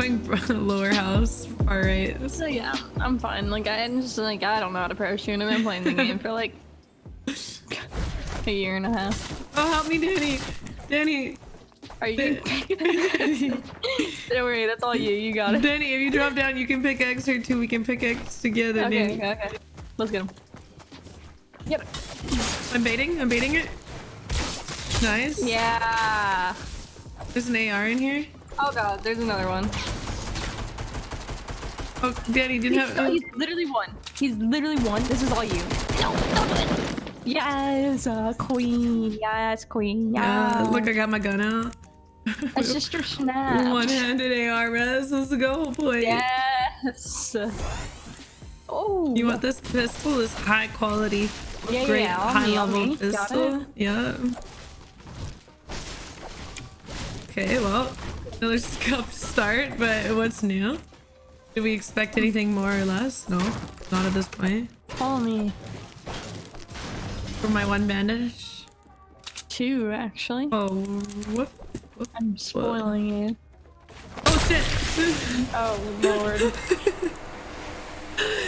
going lower house, far right. So yeah, I'm fine. Like I'm just like I don't know how to parachute, and I've been playing the game for like a year and a half. Oh, help me, Danny. Danny. Are you? don't worry, that's all you. You got it. Danny, if you drop down, you can pick X or two. We can pick X together, Okay, Danny. okay, okay. Let's get him. Yep. I'm baiting. I'm baiting it. Nice. Yeah. There's an AR in here. Oh god, there's another one. Oh, Danny didn't He's, have. he's literally one. He's literally one. This is all you. No, don't do it. Yes, uh, queen. Yes, queen. Yeah, Yeah. look, I got my gun out. That's just your snap. One-handed AR res. Let's go, boy. Yes. Oh. You want this pistol? This high quality, Yeah, great yeah. on high me, level me. Pistol. Yeah. Okay, well, another scuffed start, but what's new? Did we expect anything more or less? No, not at this point. Follow me. For my one bandage. Two, actually. Oh, whoop, whoop. I'm spoiling you. Oh shit! Oh lord. um,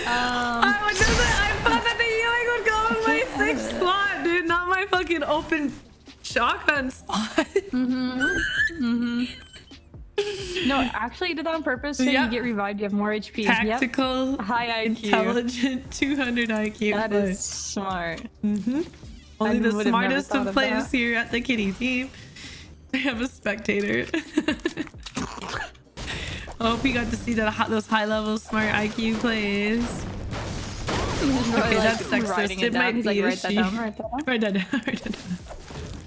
I, was just, I thought that the healing would go in my uh, sixth have it. slot, dude, not my fucking open shotgun spot. Mm-hmm. Mm-hmm. No, actually, you did that on purpose. So Yeah. you get revived. You have more HP. Yep. Tactical, High IQ. intelligent, 200 IQ. That play. is smart. Mm-hmm. Only I the would have never smartest of players that. here at the kitty team. I have a spectator. I hope you got to see that those high level smart IQ plays. Okay, that's sexist. It it might be like, write that she. down, write that down. Write that down. Write that down.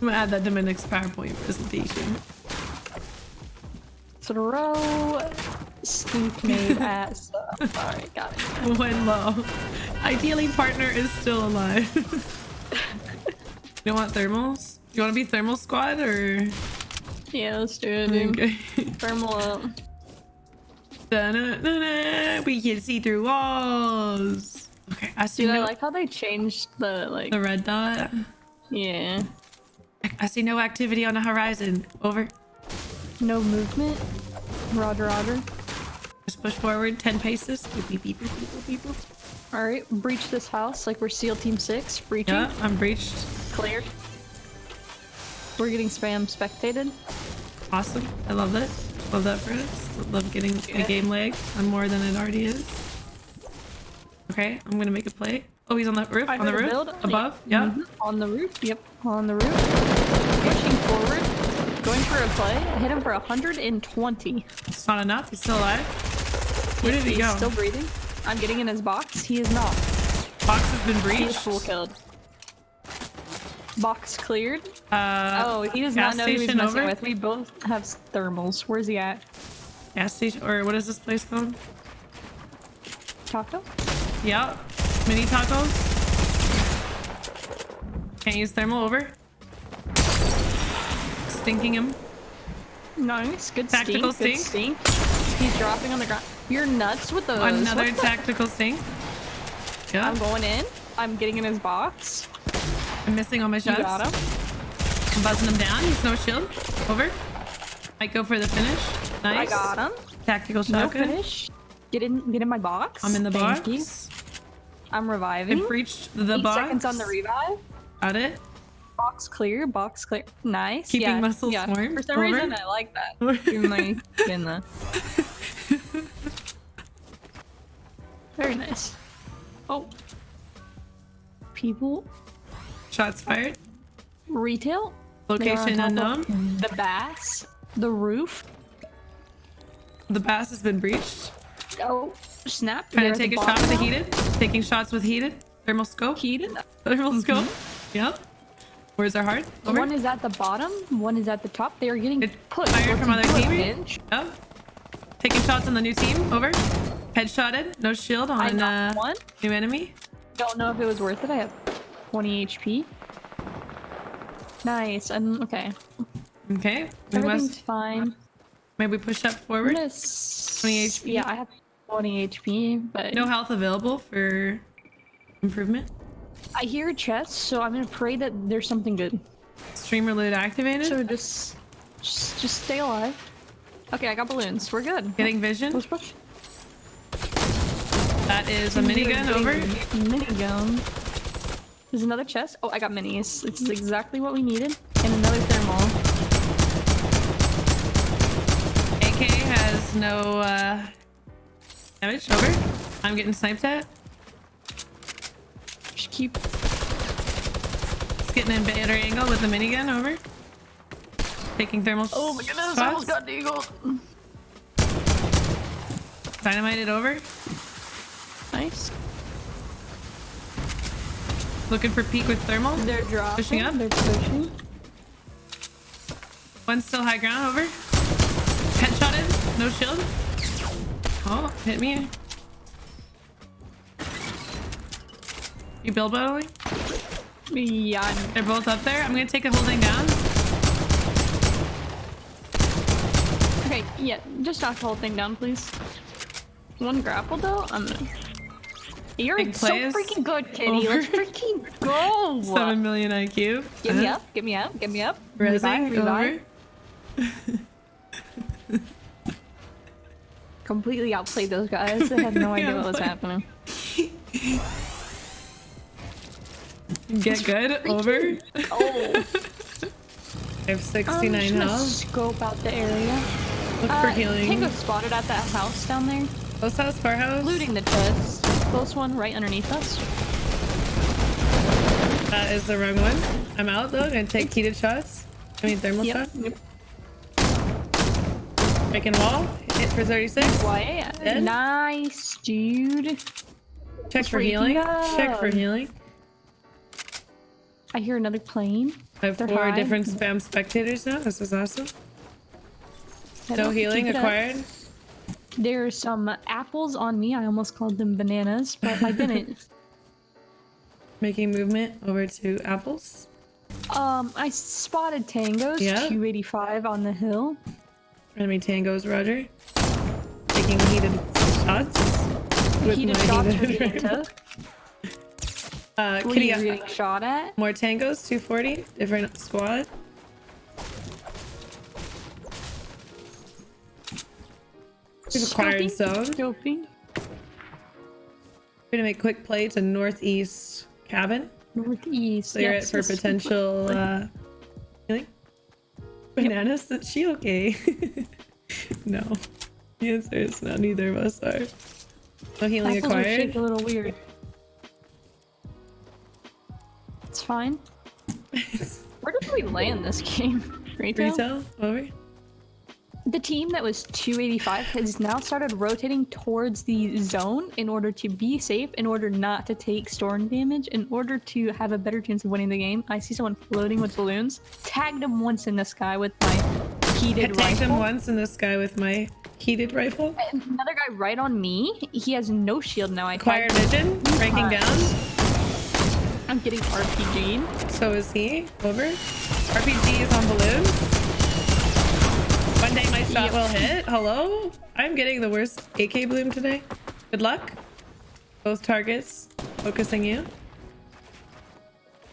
I'm gonna add that to my next PowerPoint presentation. Throw stink made at stuff. Alright, got it. When low. Ideally, partner is still alive. you don't want thermals? You want to be thermal squad or? Yeah, let's do it, dude. Okay. Thermal up. Da-na-na-na. We can see through walls. Okay, I see Dude, I like how they changed the, like, the red dot. yeah. I see no activity on the horizon. Over. No movement. Roger, roger. Just push forward 10 paces. Beep, beep, beep. Alright, breach this house like we're SEAL Team 6. Breaching. Yeah, I'm breached. Cleared. We're getting spam spectated. Awesome. I love that. Love that for us. Love getting a Yeah. game lag on more than it already is. Okay, I'm gonna make a play. Oh, he's on the roof. I on the roof. Above. Yeah. Mhm. On the roof. Yep. On the roof. Pushing forward. Going for a play. Hit him for 120. It's not enough. He's still alive. Where did he He's go? Still breathing. I'm getting in his box. He is not. Box has been breached. full killed. Box cleared. Uh, Oh, he does not know who he's messing over? with. We both have thermals. Where's he at? gas station or what is this place called? Taco? Yep. Mini tacos. Can't use thermal over. Stinking him. Nice. Good Tactical stink. Good stink. He's dropping on the ground. You're nuts with those. Another tactical stink. Yeah. I'm going in. I'm getting in his box. I'm missing all my You shots. got him. I'm buzzing him down. He's no shield. Over. Might go for the finish. Nice. I got him. Tactical No finish. Get in. Get in my box. I'm in the Thank box. you. I'm reviving. I reviving. breached the Eight box. seconds on the revive. Got it. Box clear. Box clear. Nice. Keeping yeah, muscles yeah. warm. For some Over. reason, I like that. Even though in the. Very nice. Oh. People. Shots fired. Retail. They are on Location of unknown. The base. The roof. The base has been breached. Oh. Snap. Trying They're to take a shot with the heated. Taking shots with heated. Thermal scope. Heated. Thermal mm-hmm. scope. Yep. Where's our heart? Over. One is at the bottom, one is at the top. They are getting pushed. fire from other team. Yep. Taking shots on the new team. Over. Headshotted. No shield on uh, one. new enemy. Don't know if it was worth it. I have 20 HP. Nice. And okay. Okay. We Everything's must fine. maybe push up forward. gonna 20 HP? Yeah, I have 20 HP, but No health available for improvement. I hear a chest, so I'm gonna pray that there's something good. Streamer loot activated. So just, just, just stay alive. Okay, I got balloons. We're good. Getting vision. Push, push. That is a minigun over. Minigun. There's another chest. Oh, I got minis. This is exactly what we needed. And another thermal. AK has no uh, damage. Over. I'm getting sniped at. Just keep. It's getting in better angle with the minigun. Over. Taking thermal. Oh my goodness! I almost got deagle. Dynamited over. Nice. Looking for peak with thermal. They're dropping. Pushing up. They're pushing. One's still high ground. Over. Headshotted. No shield. Oh, hit me. You build battling? Yeah. They're both up there. I'm gonna take a holding down. Okay. Yeah. Just knock the whole thing down, please. One grapple though. I'm. Gonna... You're so freaking good, Kitty. Over. Let's freaking go. Seven million IQ. Get me Uh, up. Get me up. Get me up. Revive, revive. Completely outplayed those guys. They had no idea what was happening. Get good. Over. Oh. I have I'm 69 just gonna health. scope out the area. Look for Uh, healing. Tango spotted at that house down there. Close house, far house. Looting the chest. Close one right underneath us. That is the wrong one. I'm out though. I'm Gonna take heated shots. I mean thermal Yep. shots. yep. Breaking wall. Hit for 36. Why? Nice, dude. Check for healing. Check for healing. I hear another plane. I have They're four high. different spam spectators now. This is awesome. Head No healing acquired. There are some apples on me. I almost called them bananas, but I didn't. Making movement over to apples. um, I spotted tangos. Yeah. 285 on the hill. Enemy tangos, Roger. Taking heated shots. With Heated shots heated the took. Uh, Kitty, you getting shot at? more tangos, 240. Different squad. We've acquired zone. Scoping. We're gonna make quick play to northeast cabin. Northeast. Clear yes, it for potential uh healing. Bananas, is she okay? no. The answer is no, neither of us are. No healing Apples were shaped acquired. a little weird. It's fine. Where did we land this game? Retail? Retail, over. The team that was 285 has now started rotating towards the zone in order to be safe, in order not to take storm damage, in order to have a better chance of winning the game. I see someone floating with balloons. Tagged him once in the sky with my I heated tagged him rifle. once in the sky with my heated rifle. Another guy right on me. He has no shield now. I Acquired vision, ranking down. I'm getting RPG'd. So is he. Over. RPG is on balloons. One day my shot Yep. will hit. Hello? I'm getting the worst AK bloom today. Good luck. Both targets focusing you.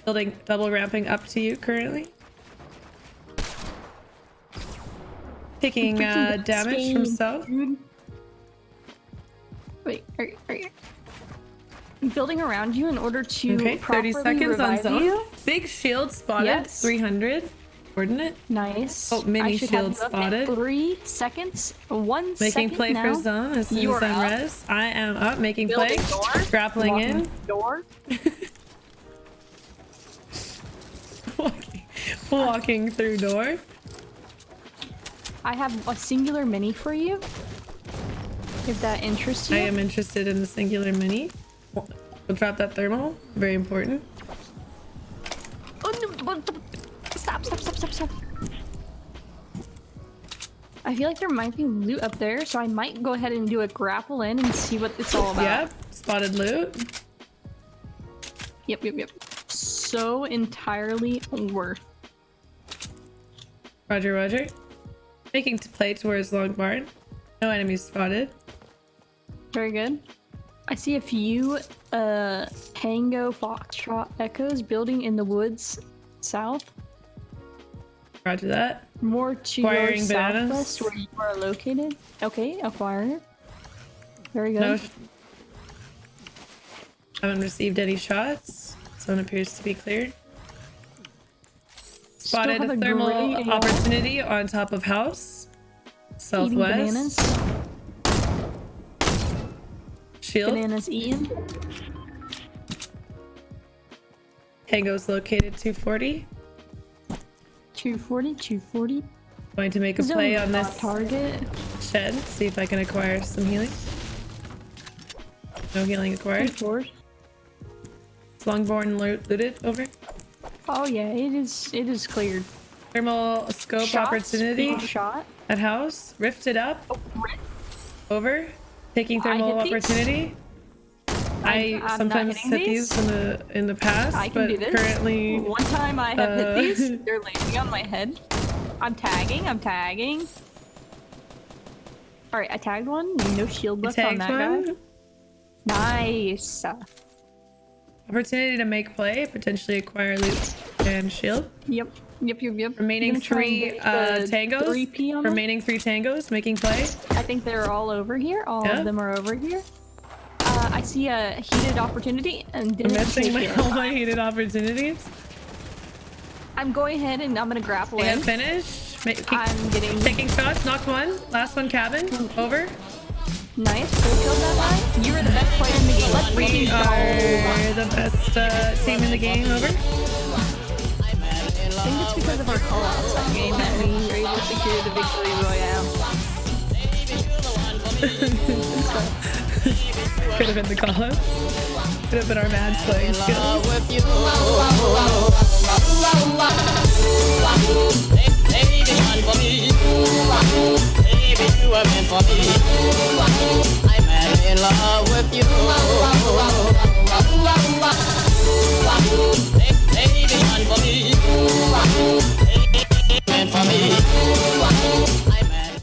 Building double ramping up to you currently. Taking uh, damage from south. Wait, are, are building around you in order to Okay, 30 properly seconds on zone. you? Big shield spotted. Yes. 300. Coordinate. Nice. Oh, mini I should have shield you up in spotted. Three seconds. One Making second play now. for zone as soon You as I'm res. I am up, making play. Door. Grappling Walking in. Door. walking, walking through door. I have a singular mini for you. If that interests you. I am interested in the singular mini. We'll drop that thermal. Very important. Oh, no, Stop, stop, stop, stop, stop. I feel like there might be loot up there, so I might go ahead and do a grapple in and see what it's all about. Yep. Spotted loot. Yep, yep, yep. So entirely worth. Roger, roger. Making to play towards long barn. No enemies spotted. Very good. I see a few uh Tango Foxtrot echoes building in the woods south. Roger that. More to Acquiring your bananas. southwest where you are located. Okay, acquire. Very good. No. Haven't received any shots. Zone appears to be cleared. Spotted a a thermal opportunity on top of house. Southwest. Shield. Bananas eaten. Tango's located 240. 240, 240. Going to make a Zone play on this target. shed. See if I can acquire some healing. No healing acquired. Long barn lo- looted. Over. Oh yeah, it is. It is cleared. Thermal scope Shots opportunity Shot. at house. Rifted up. Oh. Over. Taking thermal these. opportunity. I I'm- I'm sometimes hit these these. in the in the past, I can but do this. currently One time I have uh, hit these. They're landing on my head. I'm tagging. I'm tagging. All right, I tagged one. No shield left on that one. guy. Nice. Opportunity to make play, potentially acquire loot and shield. Yep. Yep. Yep. Yep. Remaining Gonna try and three get uh, tangos. 3P. Remaining three tangos making play. I think they're all over here. All Yeah. of them are over here. Uh, I see a heated opportunity and I'm missing my, all my heated opportunities. I'm going ahead and I'm gonna grapple And in. finish. Keep I'm getting taking shots. Knocked one. Last one cabin. Over. Nice. Full killed that guy. You are the best player in the game. Let's We freaking are the best uh, team in the game. Over. I think it's because of our callouts that game that we were able to secure the victory royale. Could have been the call up. Could have been our mad playing skill you were meant for me. I fell in love with you. baby. lady for me. Meant for me.